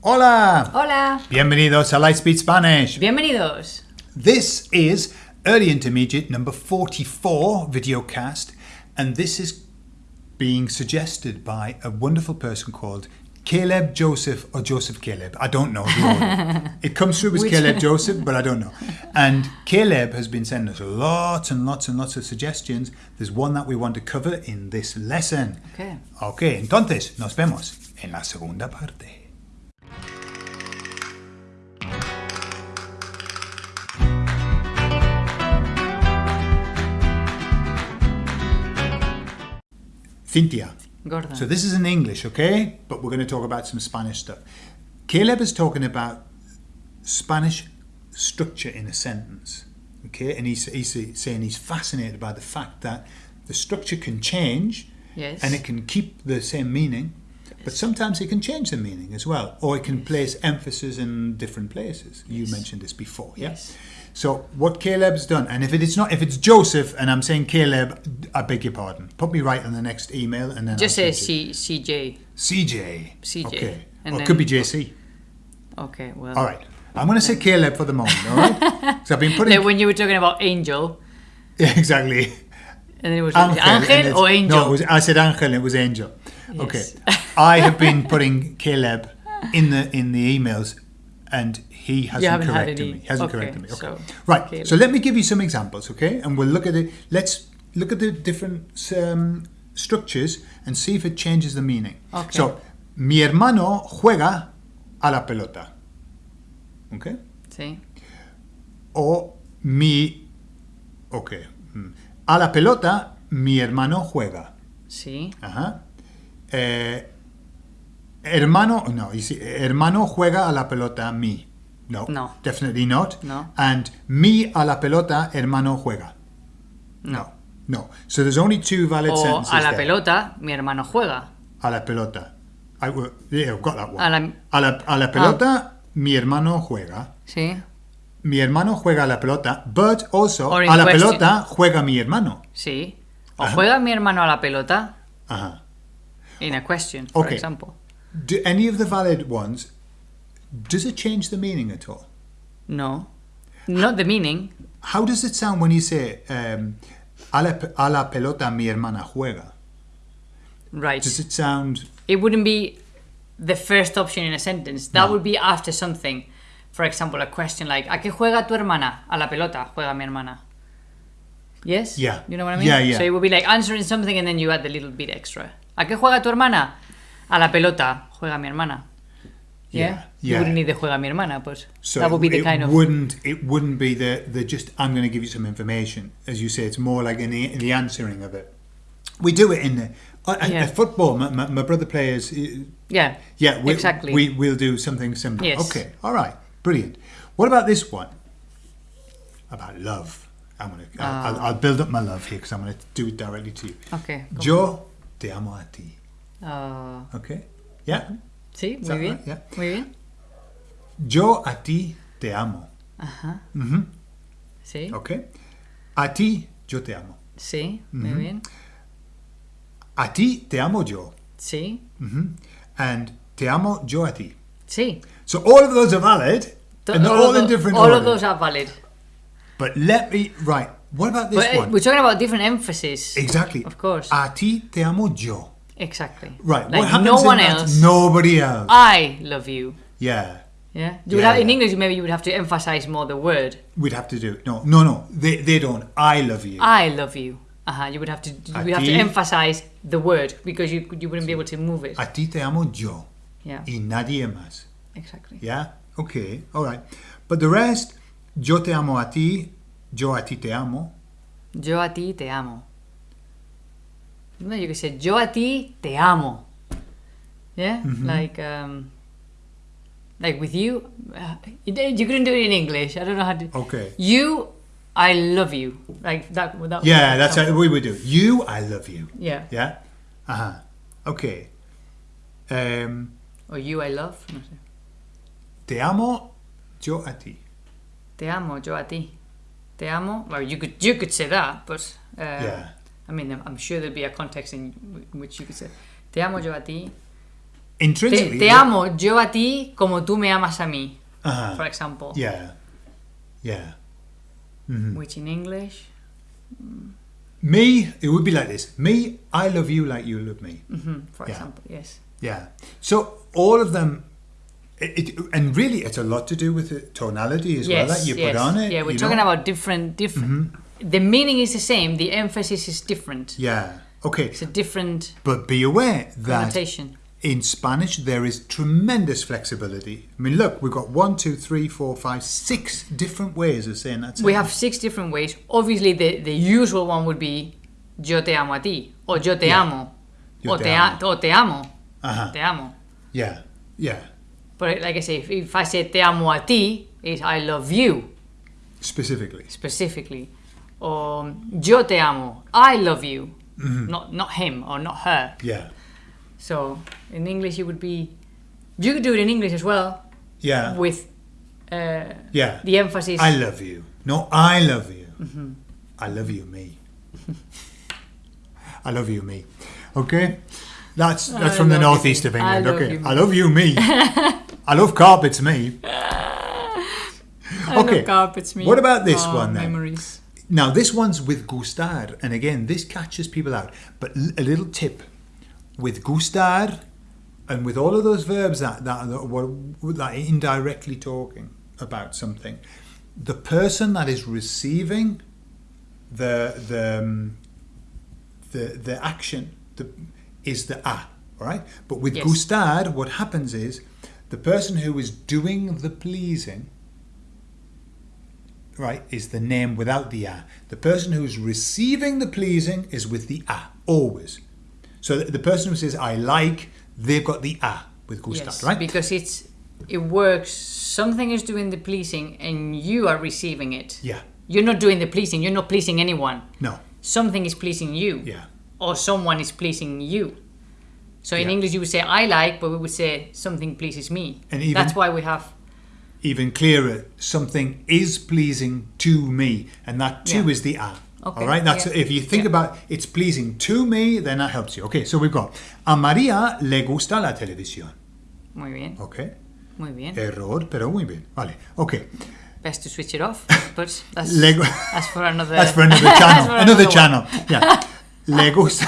Hola! Hola. Bienvenidos a Lightspeed Spanish. Bienvenidos. This is Early Intermediate number 44 videocast, and this is being suggested by a wonderful person called Caleb Joseph or Joseph Caleb. I don't know the it comes through as Which- Caleb Joseph, but I don't know. And Caleb has been sending us lots and lots and lots of suggestions. There's one that we want to cover in this lesson. Okay. Ok, entonces nos vemos en la segunda parte. Cynthia. So this is in English, okay? But we're going to talk about some Spanish stuff. Caleb is talking about Spanish structure in a sentence, okay? And he's, he's saying he's fascinated by the fact that the structure can change yes. and it can keep the same meaning, but sometimes it can change the meaning as well, or it can place emphasis in different places. You mentioned this before, yeah? Yes. So what Caleb's done, and if it's not, if it's Joseph, and I'm saying Caleb, I beg your pardon. Put me right on the next email, and then Just I'll say C CJ. CJ. CJ. Okay. And or it could be JC. Okay, well. All right. I'm going to say Caleb for the moment. All right. so I've been putting Like when you were talking about angel, yeah, exactly. and then it was Angel, angel or angel. No, it was, I said Angel. It was Angel. Okay. I have been putting Caleb in the in the emails, and he hasn't corrected me. Hasn't okay, corrected me. Okay. so, right. Caleb. So let me give you some examples, okay? And we'll look at it. Let's look at the different um, structures and see if it changes the meaning. Okay. So, mi hermano juega a la pelota. Okay. Sí. O mi. Ok. mm. A la pelota, mi hermano juega. Sí. Ajá. Eh, hermano, no, see, hermano juega a la pelota mi. No. No. Definitely not. No. And mi a la pelota, hermano juega. No. No. So there's only two valid O sentences a la there. pelota, mi hermano juega. A la pelota. I, yeah, I've got that one. A la- a la, a la pelota, mi hermano juega. Sí. Mi hermano juega a la pelota, but also a la question. pelota juega mi hermano. Sí. O Ajá. juega mi hermano a la pelota Ajá. in a question, for Okay. example. Do any of the valid ones, does it change the meaning at all? No. Not the meaning. How does it sound when you say, um, a, la, a la pelota mi hermana juega? Right. Does it sound, it wouldn't be the first option in a sentence. That would be after something. For example, a question like, ¿A qué juega tu hermana? A la pelota juega mi hermana. Yes? Yeah. You know what I mean? Yeah, yeah. So it would be like answering something and then you add the little bit extra. ¿A qué juega tu hermana? A la pelota juega mi hermana. Yeah? Yeah, You yeah. wouldn't need the juega mi hermana, but so that would be the it kind of... wouldn't, it wouldn't be the, the just, I'm going to give you some information. As you say, it's more like in the, in the answering of it. We do it in the, at, Yeah. football, my, my, my brother plays, uh, Yeah. Yeah, we, Exactly. We we'll do something similar. Yes. Okay, all right, brilliant. What about this one? About love. I'm gonna. I'll, I'll, I'll build up my love here because I'm gonna do it directly to you. Okay. Yo te amo a ti. Uh, Okay. Yeah. sí, muy bien. Yeah. Muy bien. Yo a ti te amo. Ajá. Mhm. Sí. Okay. A ti yo te amo. Sí, muy Mm-hmm. bien. A ti te amo yo. Sí. Mhm. And te amo yo a ti. Sí. So all of those are valid, and they're all, of in different all order. of those are valid. But let me right. What about this But uh, one? we're talking about different emphasis. Exactly. Of course. A ti te amo yo. Exactly. Right. Like what happens no one else. Nobody else. I love you. yeah. Yeah. You Yeah, have, in yeah. English, maybe you would have to emphasize more the word. We'd have to do it. No, no, no. They, they don't. I love you. I love you. Uh-huh. You would have to. You would have to emphasize the word because you you wouldn't be able to move it. A ti te amo yo. Yeah. Y nadie más. Exactly. Yeah. Okay. All right. But the rest, yo te amo a ti, yo a ti te amo. Yo a ti te amo. No, you could say yo a ti te amo. Yeah. Mm-hmm. Like um. Like with you, uh, you, couldn't do it in English. I don't know how to. Okay. You, I love you. Like that. Without. Yeah, that's how we would do. You, I love you. Yeah. Yeah. Uh huh. Okay. Um, Or you, I love. No sé. te amo yo a ti. Te amo, yo a ti. Te amo. Well, you could you could say that, but uh, Yeah. I mean, I'm- sure there'd be a context in which you could say, "Te amo yo a ti." Te, intrinsically. te amo yo a ti como tú me amas a mí, Uh-huh. for example. Yeah. Yeah. Which in English, Me, it would be like this. Me, I love you like you love me. mhm, for Yeah. example, yes. Yeah. So all of them, it, it, and really, it's a lot to do with the tonality as well that you yes. put on it. Yeah, we're talking know? about different, different. The meaning is the same. The emphasis is different. Yeah. Okay. It's a different But be aware that in Spanish there is tremendous flexibility. I mean, look, we've got one, two, three, four, five, six different ways of saying that. We have six different ways. Obviously, the, the usual one would be yo te amo a ti, or yo te Yeah. amo, Yo or te amo. or te amo, Uh-huh. te amo. Yeah. Yeah. But like I say, if, if I say te amo a ti, is I love you Specifically. specifically, or yo te amo, I love you, Mm-hmm. not not him or not her. Yeah. So in English, it would be. You could do it in English as well Yeah. with uh, yeah. the emphasis. I love you. No, I love you. Mm-hmm. I love you, me. I love you, me. Okay, that's that's I from the love you, northeast of England. love okay, you. I love you, me. I love carpets, me. I okay. love carpets, me. What about this Oh, one then? Memories. Now this one's with gustar, and again, this catches people out. But a little tip with gustar, and with all of those verbs that that that, were, that are indirectly talking about something, the person that is receiving the the um, the the action the, is the a, all right? But with Yes. gustar, what happens is the person who is doing the pleasing right, is the name without the a. The person who's receiving the pleasing is with the a, always. So the, the person who says I like, they've got the a with gustar, Yes, right? because it's it works. Something is doing the pleasing, and you are receiving it. yeah. You're not doing the pleasing. You're not pleasing anyone. No. Something is pleasing you, Yeah. or someone is pleasing you. So in Yeah. English, you would say "I like," but we would say "something pleases me." And even- That's why we have Even clearer, something is pleasing to me, and that too Yeah. is the a. Okay, All right. That's yeah. if you think Yeah. about it's pleasing to me, then that helps you. Okay. So we've got a María le gusta la televisión. muy bien, Okay. muy bien. Error, pero muy bien. Vale. Okay. Best to switch it off, but that's that's for another. That's for another channel. for another one. channel. Yeah. Le gusta.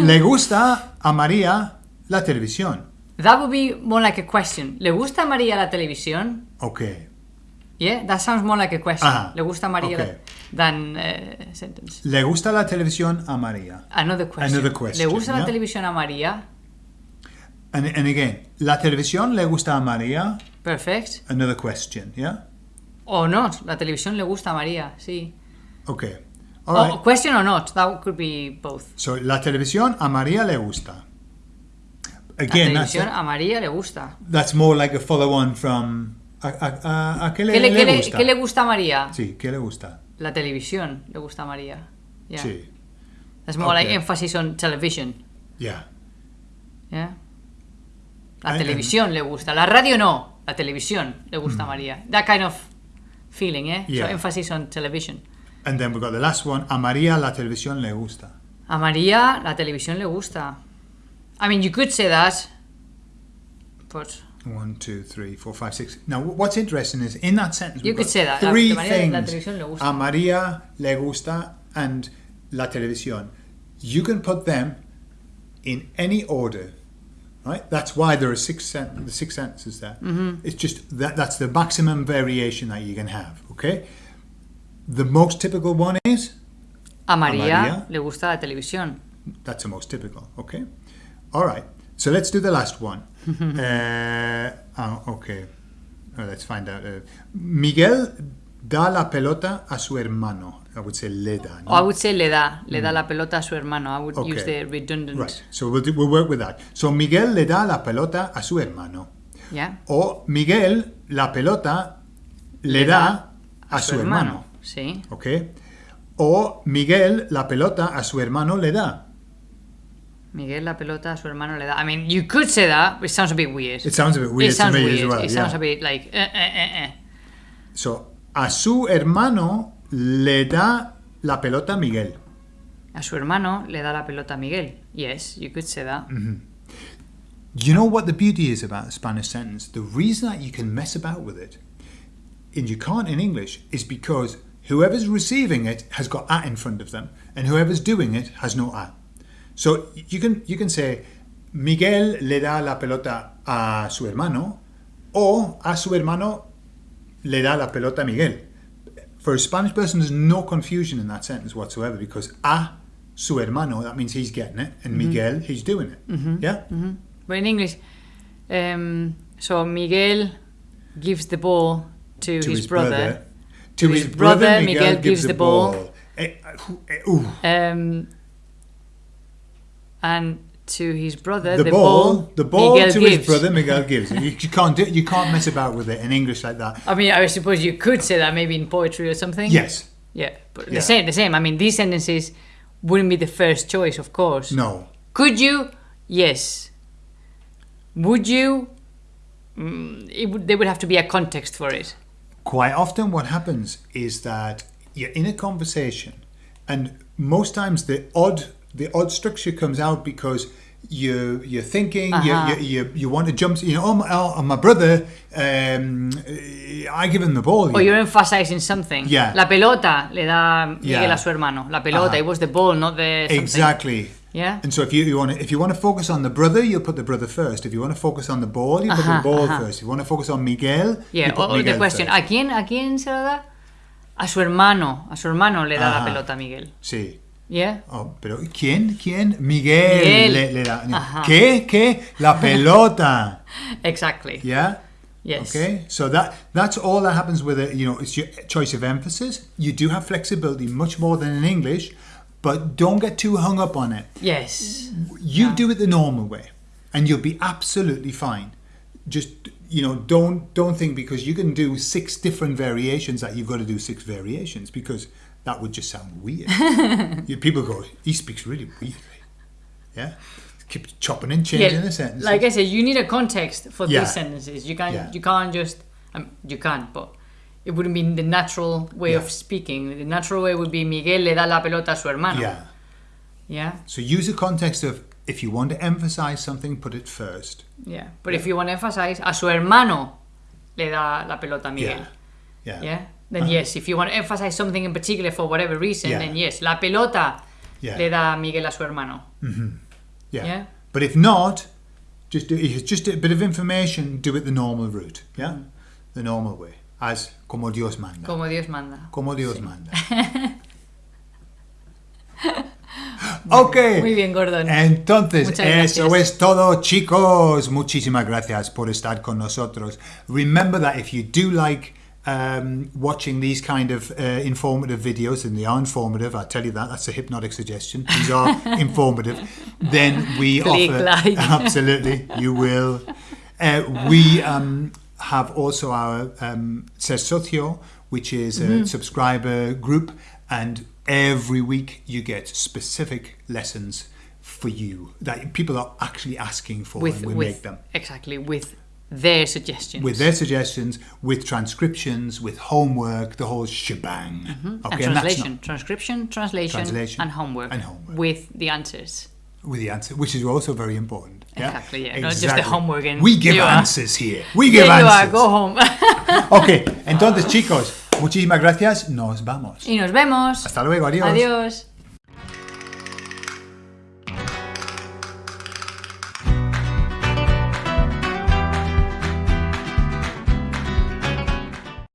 Le gusta a María la televisión. That would be more like a question. ¿Le gusta a María la televisión? Okay. Yeah, that sounds more like a question. ¿Le gusta a María okay. la- than uh, sentence? Le gusta la televisión a María. Another question. Another question, ¿Le gusta yeah. la televisión a María? And, and again, la televisión le gusta a María. Perfect. Another question. Yeah. Or not. La televisión le gusta a María, sí. Okay. All right. question or not. That could be both. So la televisión a María le gusta. La Again, that's, televisión a María le gusta. that's more like a follow-on from a, a, qué le, ¿Qué le, le qué le- gusta. qué le gusta a María? Sí, ¿qué le gusta? La televisión le gusta a María. Yeah. Sí. That's more like emphasis on television. Yeah. Yeah. La televisión le gusta. La radio no. La televisión le gusta a María. That kind of feeling, eh? Mm. Yeah. So emphasis on television. And then we've got the last one. A María la televisión le gusta. A María la televisión le gusta. I mean, you could say that, but One, two, three, four, five, six. Now, what's interesting is in that sentence, You could say that. Three de la things. le. A María le gusta and la televisión. You can put them in any order, right? That's why there are six sen- the six sentences there. Mm-hmm. It's just that that's the maximum variation that you can have. Okay. The most typical one is a María, María. le gusta la televisión. That's the most typical. Okay. All right. So let's do the last one. uh, oh, okay. Oh, let's find out. Uh, Miguel da la pelota a su hermano. I would say le da. no? Or I would say le da, le da la pelota a su hermano. I would use Mm. The redundant. Right. So we'll, do, we'll work with that. So Miguel le da la pelota a su hermano. Yeah. O Miguel la pelota le, da, a, su hermano. Sí. Okay. O Miguel la pelota a su hermano le da. Miguel la pelota a su hermano le da. I mean, you could say that, but it sounds a bit weird. It sounds a bit weird it sounds to me weird. as well. it yeah. sounds a bit like eh, eh, eh, eh. So, a su hermano le da la pelota a Miguel. A su hermano le da la pelota a Miguel. Yes, you could say that. Mm. You know what the beauty is about a Spanish sentence? The reason that you can mess about with it, and you can't in English, is because whoever's receiving it has got at in front of them, and whoever's doing it has no at. So you can you can say Miguel le da la pelota a su hermano, or a su hermano le da la pelota a Miguel. For a Spanish person, there's no confusion in that sentence whatsoever because a su hermano that means he's getting it, and Miguel he's doing it. Yeah. But in English, um, so Miguel gives the ball to, to his, brother. To, his, brother, Miguel, gives, the ball. Eh, eh, ooh. Um, and to his brother, The, ball, the ball Miguel to gives. his brother Miguel gives. You, you can't do, you can't mess about with it in English like that. I mean, I suppose you could say that maybe in poetry or something. Yes, Yeah, but Yeah. the same, the same. I mean, these sentences wouldn't be the first choice, of course. no, Could you? Yes. Would you? Mm, it would, there would have to be a context for it. quite often what happens is that you're in a conversation and most times the odd the odd structure comes out because you you're thinking Uh-huh. you, you, you you want to jump you know oh my, oh, my brother um, I give him the ball Or you're emphasizing something. Yeah. La pelota le da Miguel Yeah. a su hermano. La pelota, Ajá. it was the ball, not the something. exactly Yeah. and so if you, you want to, if you want to focus on the brother you put the brother first if you want to focus on the ball you put the ball ajá. first if you want to focus on Miguel Yeah. Or, or the question, first. ¿a quién, ¿a quién se la da? A su hermano. A su hermano le da la pelota Miguel. sí Yeah. Oh, pero ¿quién? ¿Quién? Miguel, Miguel. Le, le da. Ajá. ¿Qué? ¿Qué? La pelota. Exactly. Yeah. Yes. Okay. So that that's all that happens with it. You know, it's your choice of emphasis. You do have flexibility, much more than in English, but don't get too hung up on it. Yes. You do it the normal way, and you'll be absolutely fine. Just you know, don't don't think because you can do six different variations that you've got to do six variations because that would just sound weird. You- People go, he speaks really weirdly. Yeah, keep chopping and changing the sentences. Like I said, you need a context for Yeah. these sentences. You can't Yeah. you can't just um, you can't, but it wouldn't be the natural way Yeah. of speaking. The natural way would be Miguel le da la pelota a su hermano. yeah. Yeah. So use the context of if you want to emphasize something, put it first. Yeah. But if you want to emphasize a su hermano le da la pelota a Miguel. Yeah. Yeah. Then yes, if you want to emphasize something in particular for whatever reason, Yeah. then yes, la pelota Yeah. le da Miguel a su hermano. Mm-hmm. Yeah. Yeah. But if not, just do, just a bit of information. Do it the normal route. Yeah. Mm. The normal way, as como Dios manda. Como Dios manda. Como Dios manda. ok. Muy bien, Gordon. Entonces, eso es todo, chicos. Muchísimas gracias por estar con nosotros. Remember that if you do like um, watching these kind of uh, informative videos, and they are informative, I tell you that, that's a hypnotic suggestion. These are informative. Then we Click offer. like. Absolutely, you will. Uh, we um, have also our um, Ser Socio, which is a Mm-hmm. subscriber group, and every week you get specific lessons for you that people are actually asking for, with and we with make them exactly with their suggestions. with their suggestions, with transcriptions, with homework, the whole shebang. Mm-hmm. Okay, and translation, not transcription, translation, Translation and homework, and homework. with the answers. with the answer, which is also very important. Yeah? Exactly, yeah, not just the homework and we give are- answers here. We give There you are, answers. go home. Ok, entonces chicos, muchísimas gracias. Nos vamos. y nos vemos. Hasta luego, adiós. Adiós.